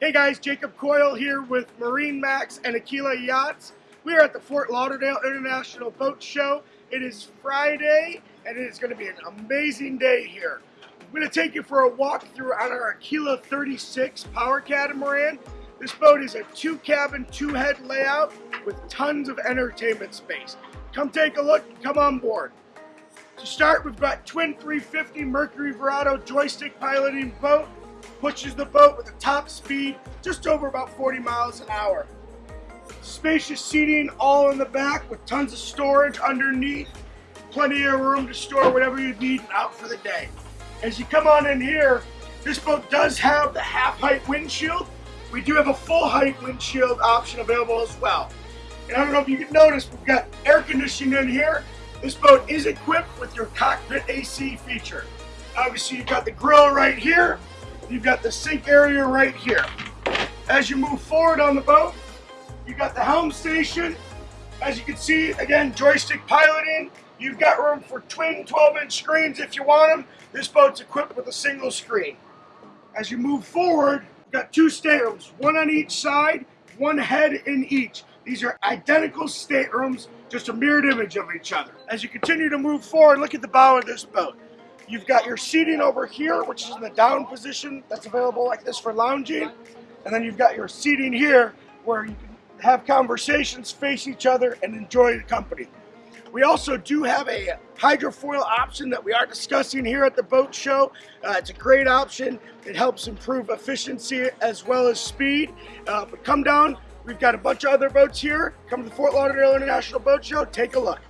Hey guys, Jacob Coyle here with MarineMax and Aquila Yachts. We are at the Fort Lauderdale International Boat Show. It is Friday and it is going to be an amazing day here. I'm going to take you for a walk through on our Aquila 36 Power Catamaran. This boat is a two cabin, two head layout with tons of entertainment space. Come take a look, come on board. To start, we've got twin 350 Mercury Verado joystick piloting boat. Pushes the boat with a top speed just over about 40 miles an hour. Spacious seating all in the back with tons of storage underneath. Plenty of room to store whatever you need out for the day. As you come on in here, this boat does have the half height windshield. We do have a full height windshield option available as well. And I don't know if you can notice, we've got air conditioning in here this boat is equipped with your cockpit AC feature. Obviously, you've got the grill right here. You've got the sink area right here. As you move forward on the boat, you've got the helm station. As you can see, again, joystick piloting. You've got room for twin 12-inch screens if you want them. This boat's equipped with a single screen. As you move forward, you've got two staterooms, one on each side, one head in each. These are identical staterooms, just a mirrored image of each other. As you continue to move forward, look at the bow of this boat. You've got your seating over here, which is in the down position. That's available like this for lounging. And then you've got your seating here where you can have conversations, face each other, and enjoy the company. We also do have a hydrofoil option that we are discussing here at the boat show. Uh, it's a great option. It helps improve efficiency as well as speed. Uh, but come down, We've got a bunch of other boats here. Come to the Fort Lauderdale International Boat Show. Take a look.